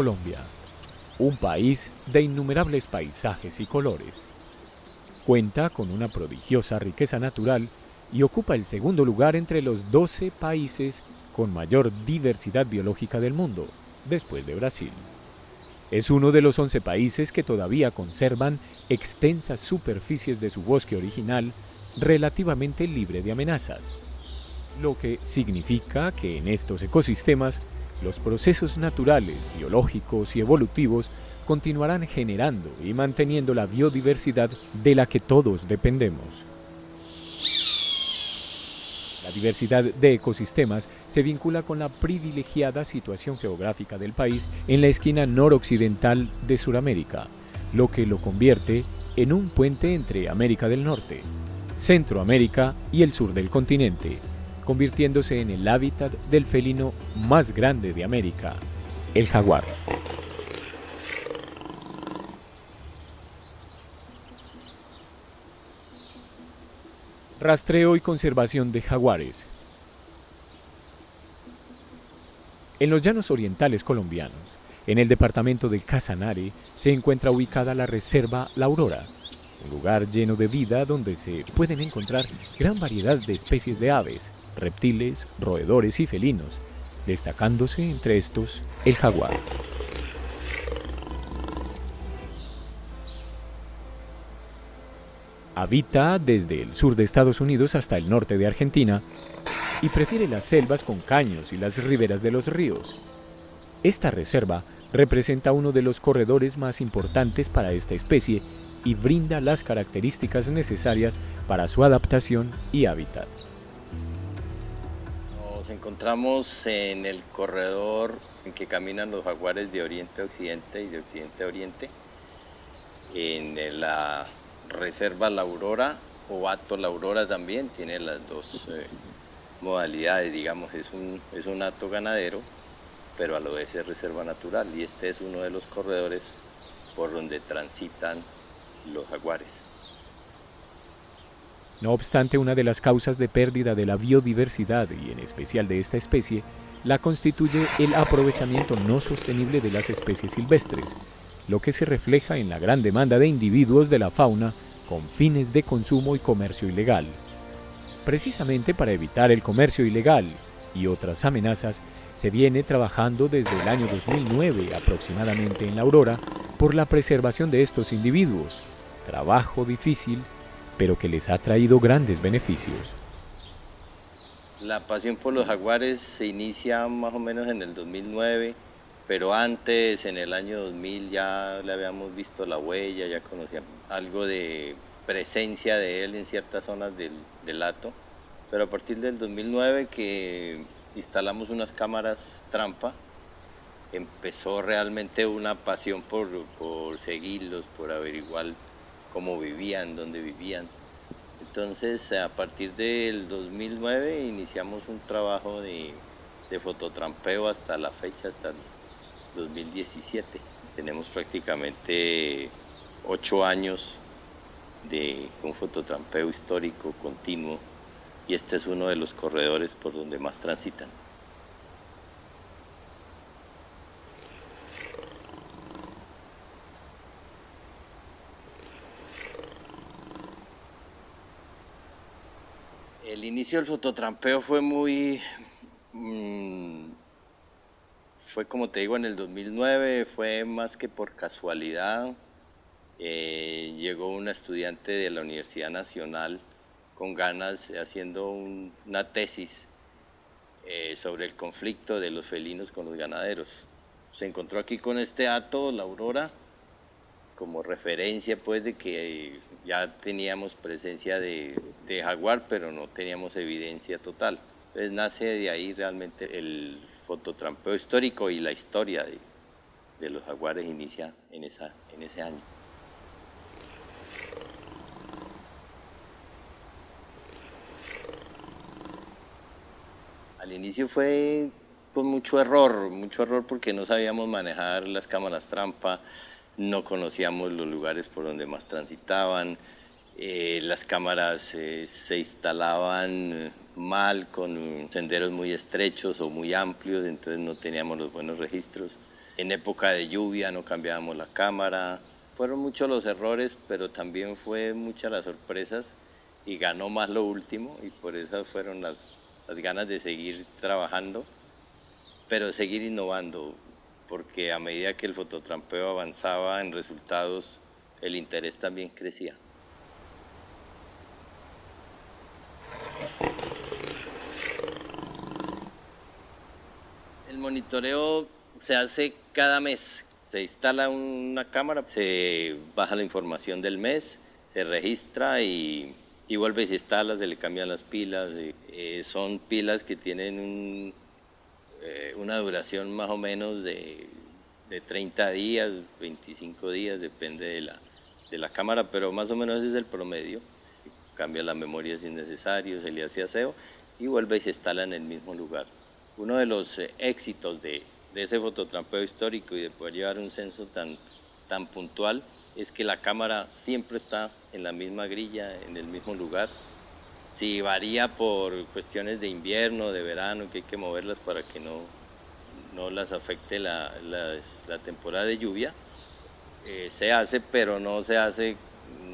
Colombia, un país de innumerables paisajes y colores. Cuenta con una prodigiosa riqueza natural y ocupa el segundo lugar entre los 12 países con mayor diversidad biológica del mundo, después de Brasil. Es uno de los 11 países que todavía conservan extensas superficies de su bosque original relativamente libre de amenazas, lo que significa que en estos ecosistemas los procesos naturales, biológicos y evolutivos continuarán generando y manteniendo la biodiversidad de la que todos dependemos. La diversidad de ecosistemas se vincula con la privilegiada situación geográfica del país en la esquina noroccidental de Sudamérica, lo que lo convierte en un puente entre América del Norte, Centroamérica y el sur del continente, convirtiéndose en el hábitat del felino más grande de América, el jaguar. Rastreo y conservación de jaguares. En los llanos orientales colombianos, en el departamento de Casanare, se encuentra ubicada la Reserva La Aurora, un lugar lleno de vida donde se pueden encontrar gran variedad de especies de aves, reptiles, roedores y felinos, destacándose entre estos el jaguar. Habita desde el sur de Estados Unidos hasta el norte de Argentina y prefiere las selvas con caños y las riberas de los ríos. Esta reserva representa uno de los corredores más importantes para esta especie y brinda las características necesarias para su adaptación y hábitat. Nos encontramos en el corredor en que caminan los jaguares de oriente a occidente y de occidente a oriente, en la reserva La Aurora o Ato La Aurora también, tiene las dos eh, modalidades, digamos, es un, es un hato ganadero, pero a lo vez es reserva natural y este es uno de los corredores por donde transitan los jaguares. No obstante, una de las causas de pérdida de la biodiversidad y en especial de esta especie, la constituye el aprovechamiento no sostenible de las especies silvestres, lo que se refleja en la gran demanda de individuos de la fauna con fines de consumo y comercio ilegal. Precisamente para evitar el comercio ilegal y otras amenazas, se viene trabajando desde el año 2009 aproximadamente en la Aurora por la preservación de estos individuos, trabajo difícil pero que les ha traído grandes beneficios. La pasión por los jaguares se inicia más o menos en el 2009, pero antes, en el año 2000, ya le habíamos visto la huella, ya conocíamos algo de presencia de él en ciertas zonas del, hato, pero a partir del 2009 que instalamos unas cámaras trampa, empezó realmente una pasión por, por seguirlos, por averiguar cómo vivían, dónde vivían. Entonces, a partir del 2009 iniciamos un trabajo de, fototrampeo hasta la fecha, hasta el 2017. Tenemos prácticamente ocho años de un fototrampeo histórico continuo y este es uno de los corredores por donde más transitan. El del fototrampeo fue muy... Mm, fue como te digo en el 2009, fue más que por casualidad. Eh, llegó una estudiante de la Universidad Nacional con ganas haciendo una tesis eh, sobre el conflicto de los felinos con los ganaderos. Se encontró aquí con este ato, la aurora, como referencia pues de que ya teníamos presencia de, jaguar, pero no teníamos evidencia total. Entonces nace de ahí realmente el fototrampeo histórico y la historia de, los jaguares inicia en, esa, en ese año. Al inicio fue con mucho error, mucho error porque no sabíamos manejar las cámaras trampa, no conocíamos los lugares por donde más transitaban, eh, las cámaras eh, se instalaban mal con senderos muy estrechos o muy amplios, entonces no teníamos los buenos registros. En época de lluvia no cambiábamos la cámara. Fueron muchos los errores, pero también fue muchas las sorpresas y ganó más lo último y por eso fueron las, las ganas de seguir trabajando, pero seguir innovando, porque a medida que el fototrampeo avanzaba en resultados, el interés también crecía. El monitoreo se hace cada mes. Se instala una cámara, se baja la información del mes, se registra y, vuelve y se instala, se le cambian las pilas. Eh, son pilas que tienen eh, una duración más o menos de, de 30 días, 25 días, depende de la, de la cámara, pero más o menos ese es el promedio. Cambia la memoria si es necesario, se le hace aseo y vuelve y se instala en el mismo lugar. Uno de los eh, éxitos de, de ese fototrampeo histórico y de poder llevar un censo tan, tan puntual es que la cámara siempre está en la misma grilla, en el mismo lugar. Si varía por cuestiones de invierno, de verano, que hay que moverlas para que no, no las afecte la, la temporada de lluvia, eh, se hace, pero no se hace,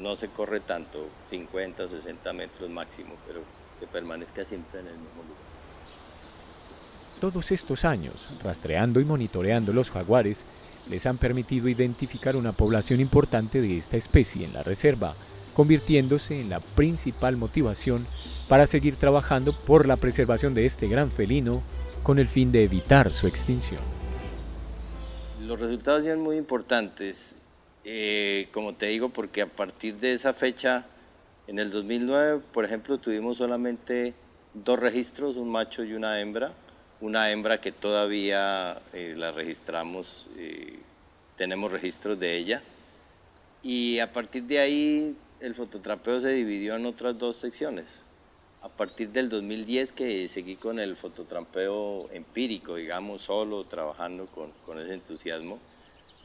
no se corre tanto, 50, 60 metros máximo, pero que permanezca siempre en el mismo lugar. Todos estos años, rastreando y monitoreando los jaguares, les han permitido identificar una población importante de esta especie en la reserva, convirtiéndose en la principal motivación para seguir trabajando por la preservación de este gran felino con el fin de evitar su extinción. Los resultados son muy importantes, eh, como te digo, porque a partir de esa fecha, en el 2009, por ejemplo, tuvimos solamente dos registros, un macho y una hembra. Una hembra que todavía eh, la registramos, eh, tenemos registros de ella. Y a partir de ahí el fototrapeo se dividió en otras dos secciones. A partir del 2010 que seguí con el fototrampeo empírico, digamos, solo, trabajando con, con ese entusiasmo.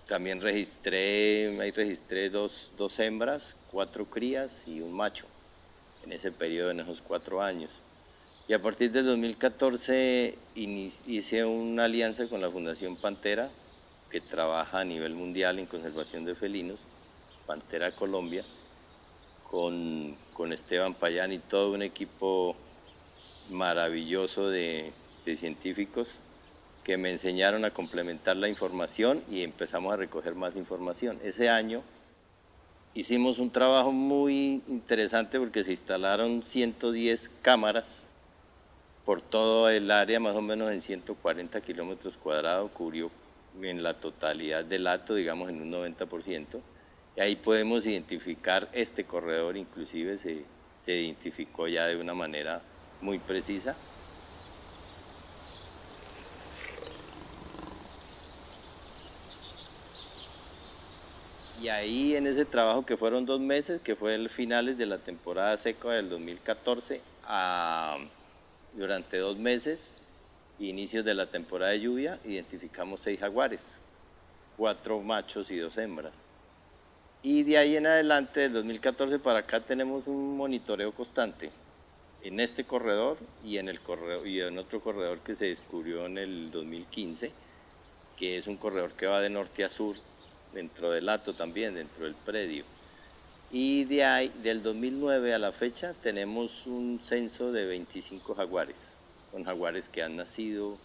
También registré, ahí registré dos, dos hembras, cuatro crías y un macho en ese periodo, en esos cuatro años. Y a partir del 2014 hice una alianza con la Fundación Pantera, que trabaja a nivel mundial en conservación de felinos, Pantera Colombia, con, con Esteban Payán y todo un equipo maravilloso de, de científicos que me enseñaron a complementar la información y empezamos a recoger más información. Ese año hicimos un trabajo muy interesante porque se instalaron 110 cámaras por todo el área, más o menos en 140 kilómetros cuadrados, cubrió en la totalidad del lato, digamos en un 90%. Y ahí podemos identificar este corredor, inclusive se, se identificó ya de una manera muy precisa. Y ahí en ese trabajo que fueron dos meses, que fue el finales de la temporada seca del 2014, a, durante dos meses, inicios de la temporada de lluvia, identificamos seis jaguares, cuatro machos y dos hembras. Y de ahí en adelante, del 2014 para acá, tenemos un monitoreo constante en este corredor y en, el corredor, y en otro corredor que se descubrió en el 2015, que es un corredor que va de norte a sur, dentro del lato también, dentro del predio. Y de ahí, del 2009 a la fecha, tenemos un censo de 25 jaguares, con jaguares que han nacido,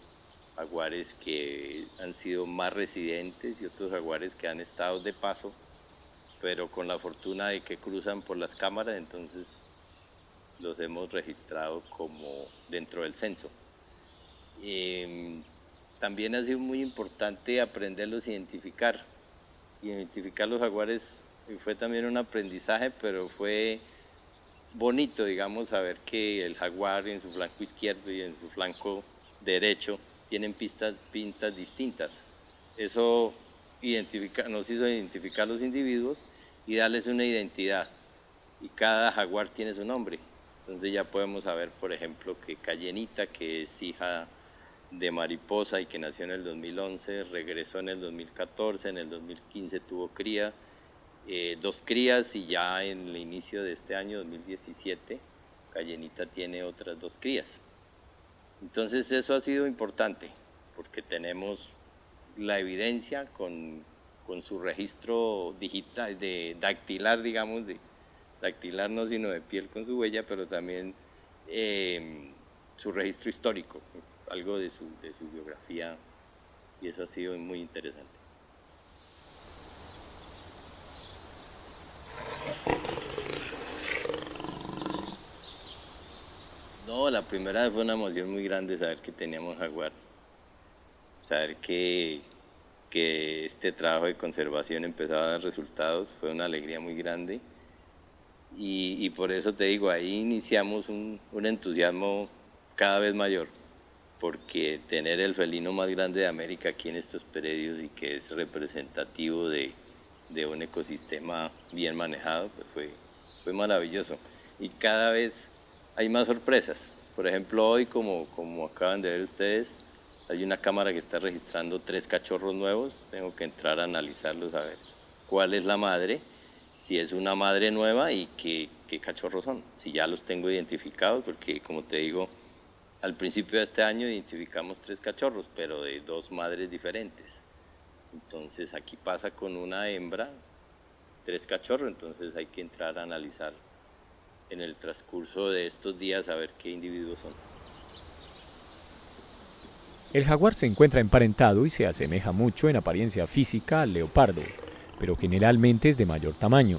jaguares que han sido más residentes y otros jaguares que han estado de paso pero con la fortuna de que cruzan por las cámaras, entonces los hemos registrado como dentro del censo. Em, también ha sido muy importante aprenderlos a identificar. Identificar los jaguares fue también un aprendizaje, pero fue bonito, digamos, saber que el jaguar en su flanco izquierdo y en su flanco derecho tienen pistas, pintas distintas. Eso nos hizo identificar los individuos y darles una identidad. Y cada jaguar tiene su nombre. Entonces ya podemos saber, por ejemplo, que Cayenita, que es hija de Mariposa y que nació en el 2011, regresó en el 2014, en el 2015 tuvo cría, eh, dos crías y ya en el inicio de este año, 2017, Cayenita tiene otras dos crías. Entonces eso ha sido importante, porque tenemos la evidencia con, con su registro digital, de dactilar, digamos, dactilar no sino de piel con su huella, pero también em, su registro histórico, algo de su, de su biografía, y eso ha sido muy interesante. No, la primera vez fue una emoción muy grande saber que teníamos jaguar, saber que, que este trabajo de conservación empezaba a dar resultados, fue una alegría muy grande y, por eso te digo, ahí iniciamos un, entusiasmo cada vez mayor, porque tener el felino más grande de América aquí en estos predios y que es representativo de, un ecosistema bien manejado, pues fue, fue maravilloso. Y cada vez hay más sorpresas. Por ejemplo, hoy, como, como acaban de ver ustedes, hay una cámara que está registrando tres cachorros nuevos. Tengo que entrar a analizarlos a ver cuál es la madre, si es una madre nueva y qué, cachorros son. Si ya los tengo identificados, porque como te digo, al principio de este año identificamos tres cachorros, pero de dos madres diferentes. Entonces aquí pasa con una hembra, tres cachorros, entonces hay que entrar a analizar en el transcurso de estos días a ver qué individuos son. El jaguar se encuentra emparentado y se asemeja mucho en apariencia física al leopardo, pero generalmente es de mayor tamaño.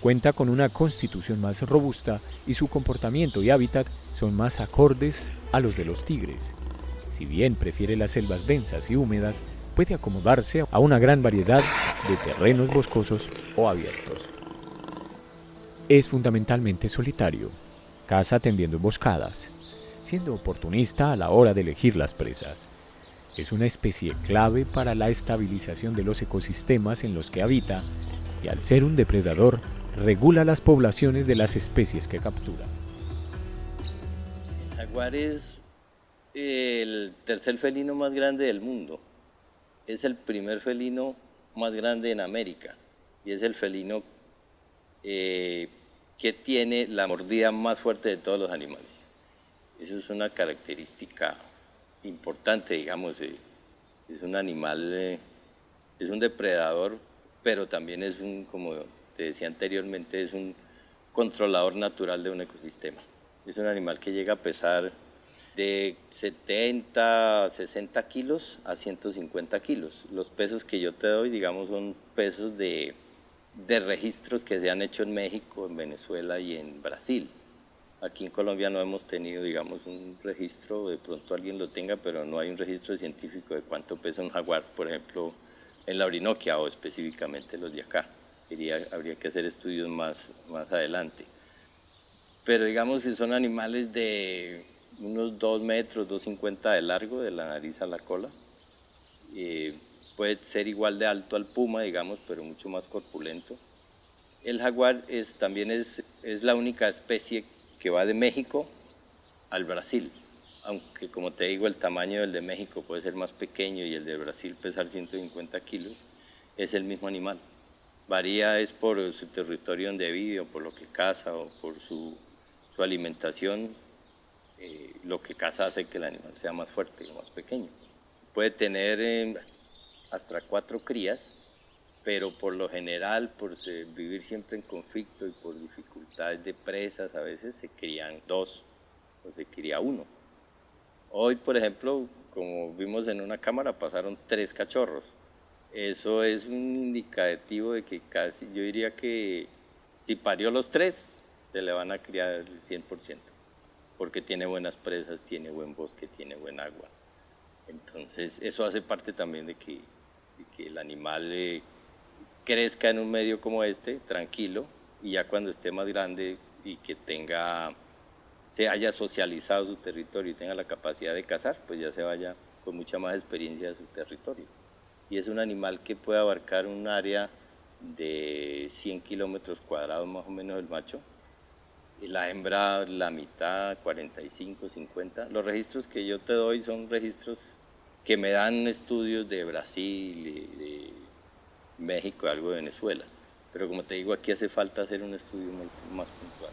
Cuenta con una constitución más robusta y su comportamiento y hábitat son más acordes a los de los tigres. Si bien prefiere las selvas densas y húmedas, puede acomodarse a una gran variedad de terrenos boscosos o abiertos. Es fundamentalmente solitario, caza tendiendo emboscadas, siendo oportunista a la hora de elegir las presas. Es una especie clave para la estabilización de los ecosistemas en los que habita y al ser un depredador regula las poblaciones de las especies que captura. El jaguar es el tercer felino más grande del mundo. Es el primer felino más grande en América y es el felino eh, que tiene la mordida más fuerte de todos los animales. Eso es una característica importante, digamos, eh, es un animal, eh, es un depredador, pero también es un, como te decía anteriormente, es un controlador natural de un ecosistema. Es un animal que llega a pesar de 70, 60 kilos a 150 kilos. Los pesos que yo te doy, digamos, son pesos de de registros que se han hecho en México, en Venezuela y en Brasil. Aquí en Colombia no hemos tenido, digamos, un registro, de pronto alguien lo tenga, pero no hay un registro científico de cuánto pesa un jaguar, por ejemplo, en la Orinoquia o específicamente los de acá. habría que hacer estudios más, más adelante. Pero digamos, si son animales de unos 2 metros, 2,50 de largo, de la nariz a la cola, eh, puede ser igual de alto al puma, digamos, pero mucho más corpulento. El jaguar es, también es, es la única especie que va de México al Brasil, aunque como te digo el tamaño del de México puede ser más pequeño y el de Brasil pesar 150 kilos, es el mismo animal. Varía es por su territorio donde vive o por lo que caza o por su, su alimentación, eh, lo que caza hace que el animal sea más fuerte o más pequeño. Puede tener eh, hasta cuatro crías, pero por lo general, por vivir siempre en conflicto y por dificultades de presas, a veces se crían dos o se cría uno. Hoy, por ejemplo, como vimos en una cámara, pasaron tres cachorros. Eso es un indicativo de que casi, yo diría que si parió los tres, se le van a criar el 100%, porque tiene buenas presas, tiene buen bosque, tiene buen agua. Entonces, eso hace parte también de que que el animal eh, crezca en un medio como este, tranquilo, y ya cuando esté más grande y que tenga, se haya socializado su territorio y tenga la capacidad de cazar, pues ya se vaya con mucha más experiencia de su territorio. Y es un animal que puede abarcar un área de 100 kilómetros cuadrados más o menos el macho, y la hembra la mitad, 45, 50. Los registros que yo te doy son registros que me dan estudios de Brasil, de, México, algo de Venezuela. Pero como te digo, aquí hace falta hacer un estudio más puntual.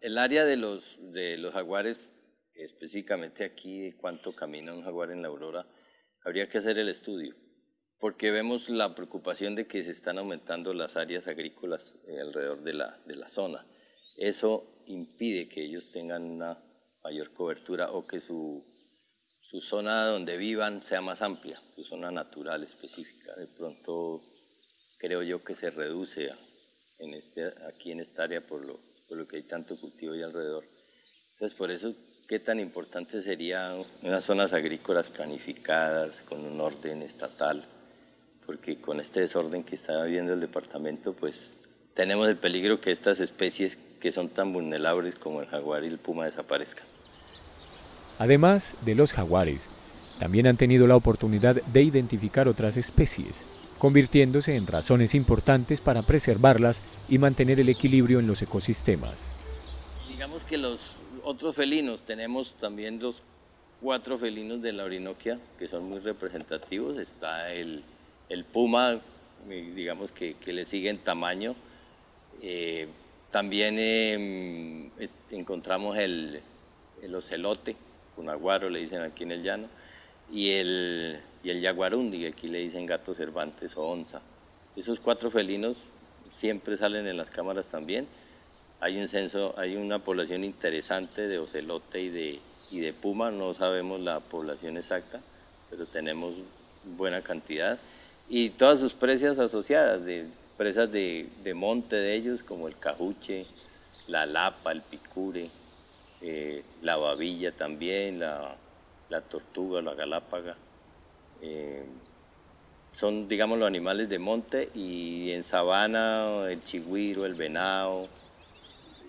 el área de los, de los jaguares, específicamente aquí, cuánto camina un jaguar en la aurora, habría que hacer el estudio, porque vemos la preocupación de que se están aumentando las áreas agrícolas alrededor de la, de la zona. Eso impide que ellos tengan una mayor cobertura o que su, su zona donde vivan sea más amplia, su zona natural específica. De pronto creo yo que se reduce en este, aquí en esta área por lo, por lo que hay tanto cultivo ahí alrededor. Entonces por eso qué tan importante sería unas zonas agrícolas planificadas con un orden estatal, porque con este desorden que está viviendo el departamento, pues tenemos el peligro que estas especies que son tan vulnerables como el jaguar y el puma desaparezcan. Además de los jaguares, también han tenido la oportunidad de identificar otras especies, convirtiéndose en razones importantes para preservarlas y mantener el equilibrio en los ecosistemas. Digamos que los otros felinos, tenemos también los cuatro felinos de la Orinoquia que son muy representativos. Está el, el puma, eh, digamos que, que, le sigue en tamaño. Eh, también eh, encontramos el, el ocelote, cunaguaro le dicen aquí en el llano, y el, y el yaguarundi, aquí le dicen gato cervantes o onza. Esos cuatro felinos siempre salen en las cámaras también. Hay un censo, hay una población interesante de ocelote y de, y de puma, no sabemos la población exacta, pero tenemos buena cantidad. Y todas sus presas asociadas, de presas de, de monte de ellos, como el cajuche, la lapa, el picure, eh, la babilla también, la, la tortuga, la galápaga. Eh, son, digamos, los animales de monte y en sabana el chigüiro, el venado,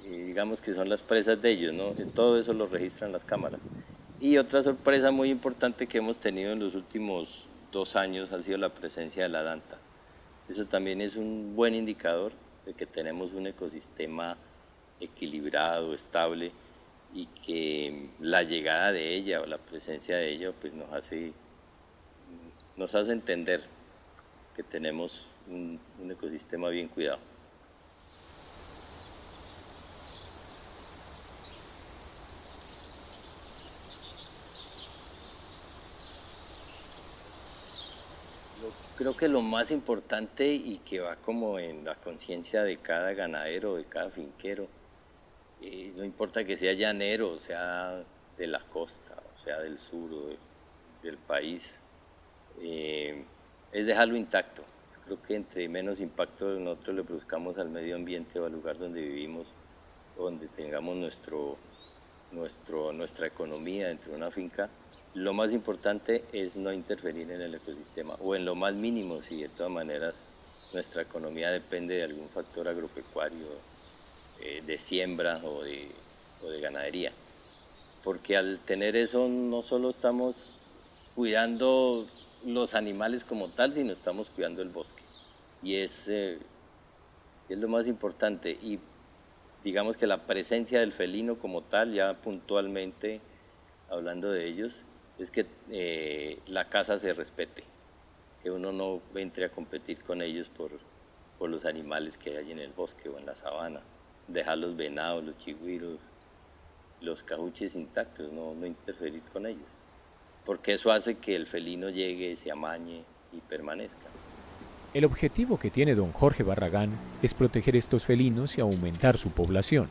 digamos que son las presas de ellos, ¿no? Todo eso lo registran las cámaras. Y otra sorpresa muy importante que hemos tenido en los últimos dos años ha sido la presencia de la danta. Eso también es un buen indicador de que tenemos un ecosistema equilibrado, estable y que la llegada de ella o la presencia de ella pues nos hace, nos hace entender que tenemos un, un ecosistema bien cuidado. Creo que lo más importante y que va como en la conciencia de cada ganadero, de cada finquero, eh, no importa que sea llanero, o sea de la costa, o sea del sur del país, eh, es dejarlo intacto. Creo que entre menos impacto nosotros le buscamos al medio ambiente o al lugar donde vivimos, donde tengamos nuestro, nuestro, nuestra economía dentro de una finca, lo más importante es no interferir en el ecosistema o en lo más mínimo si de todas maneras nuestra economía depende de algún factor agropecuario, eh, de siembra o de, o de ganadería. Porque al tener eso no solo estamos cuidando los animales como tal, sino estamos cuidando el bosque. Y es, eh, es lo más importante. Y digamos que la presencia del felino como tal, ya puntualmente hablando de ellos, es que eh, la casa se respete, que uno no entre a competir con ellos por, por los animales que hay en el bosque o en la sabana, dejar los venados, los chigüiros, los cajuches intactos, no, no interferir con ellos, porque eso hace que el felino llegue, se amañe y permanezca. El objetivo que tiene don Jorge Barragán es proteger estos felinos y aumentar su población,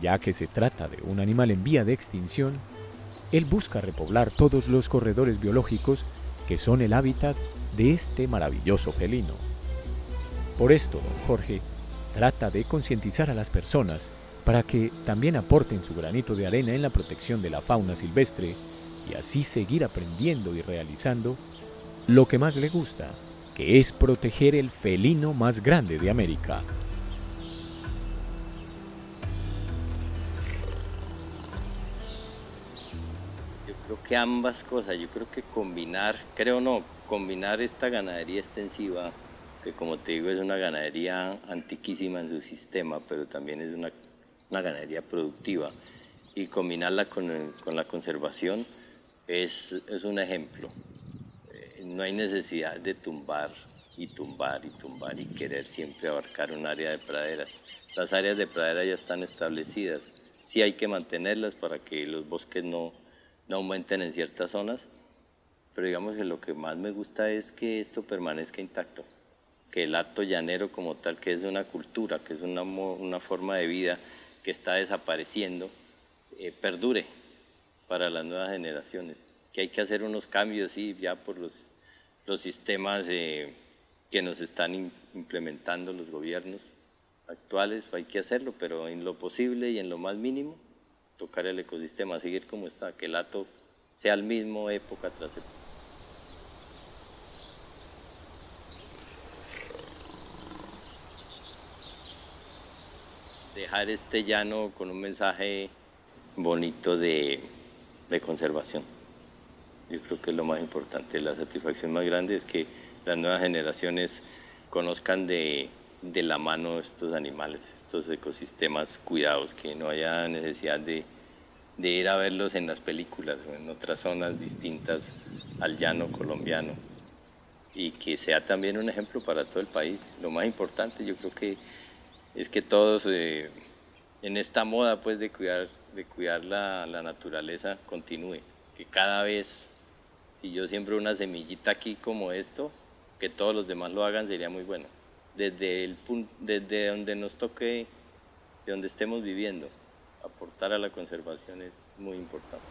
ya que se trata de un animal en vía de extinción él busca repoblar todos los corredores biológicos que son el hábitat de este maravilloso felino. Por esto, don Jorge trata de concientizar a las personas para que también aporten su granito de arena en la protección de la fauna silvestre y así seguir aprendiendo y realizando lo que más le gusta, es proteger el felino más grande de América. que ambas cosas, yo creo que combinar, creo no, combinar esta ganadería extensiva, que como te digo es una ganadería antiquísima en su sistema, pero también es una, una ganadería productiva, y combinarla con, con la conservación es, es, un ejemplo. No hay necesidad de tumbar y tumbar y tumbar y querer siempre abarcar un área de praderas. Las áreas de pradera ya están establecidas, sí hay que mantenerlas para que los bosques no, no aumenten en ciertas zonas, pero digamos que lo que más me gusta es que esto permanezca intacto, que el acto llanero como tal, que es una cultura, que es una, una forma de vida que está desapareciendo, eh, perdure para las nuevas generaciones, que hay que hacer unos cambios, sí, ya por los, los sistemas eh, que nos están implementando los gobiernos actuales, hay que hacerlo, pero en lo posible y en lo más mínimo, tocar el ecosistema, seguir como está, que el ato sea el mismo época tras época. Dejar este llano con un mensaje bonito de, de conservación. Yo creo que es lo más importante, la satisfacción más grande es que las nuevas generaciones conozcan de, de la mano estos animales, estos ecosistemas cuidados, que no haya necesidad de, de ir a verlos en las películas o en otras zonas distintas al llano colombiano y que sea también un ejemplo para todo el país. Lo más importante yo creo que es que todos eh, en esta moda pues de cuidar, de cuidar la, la, naturaleza continúe, que cada vez, si yo siembro una semillita aquí como esto, que todos los demás lo hagan sería muy bueno desde, el, desde donde nos toque, de donde estemos viviendo, aportar a la conservación es muy importante.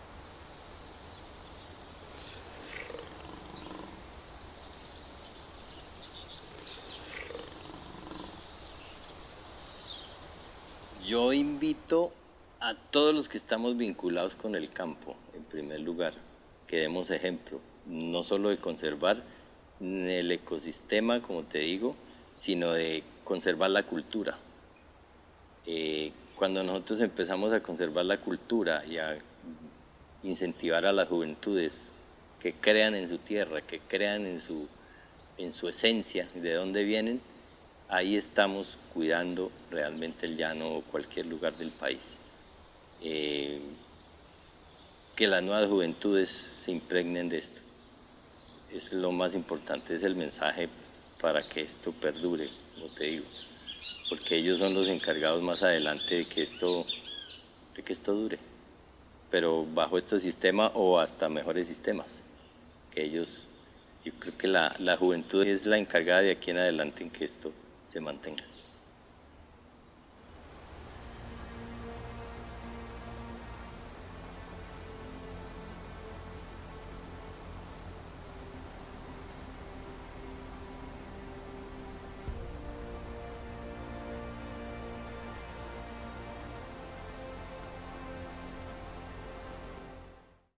Yo invito a todos los que estamos vinculados con el campo, en primer lugar, que demos ejemplo, no solo de conservar el ecosistema, como te digo, sino de conservar la cultura. Eh, cuando nosotros empezamos a conservar la cultura y a incentivar a las juventudes que crean en su tierra, que crean en su, en su esencia, de dónde vienen, ahí estamos cuidando realmente el llano o cualquier lugar del país. Eh, que las nuevas juventudes se impregnen de esto. Es lo más importante, es el mensaje para que esto perdure, como te digo, porque ellos son los encargados más adelante de que esto, de que esto dure, pero bajo este sistema o hasta mejores sistemas, que ellos, yo creo que la, la juventud es la encargada de aquí en adelante en que esto se mantenga.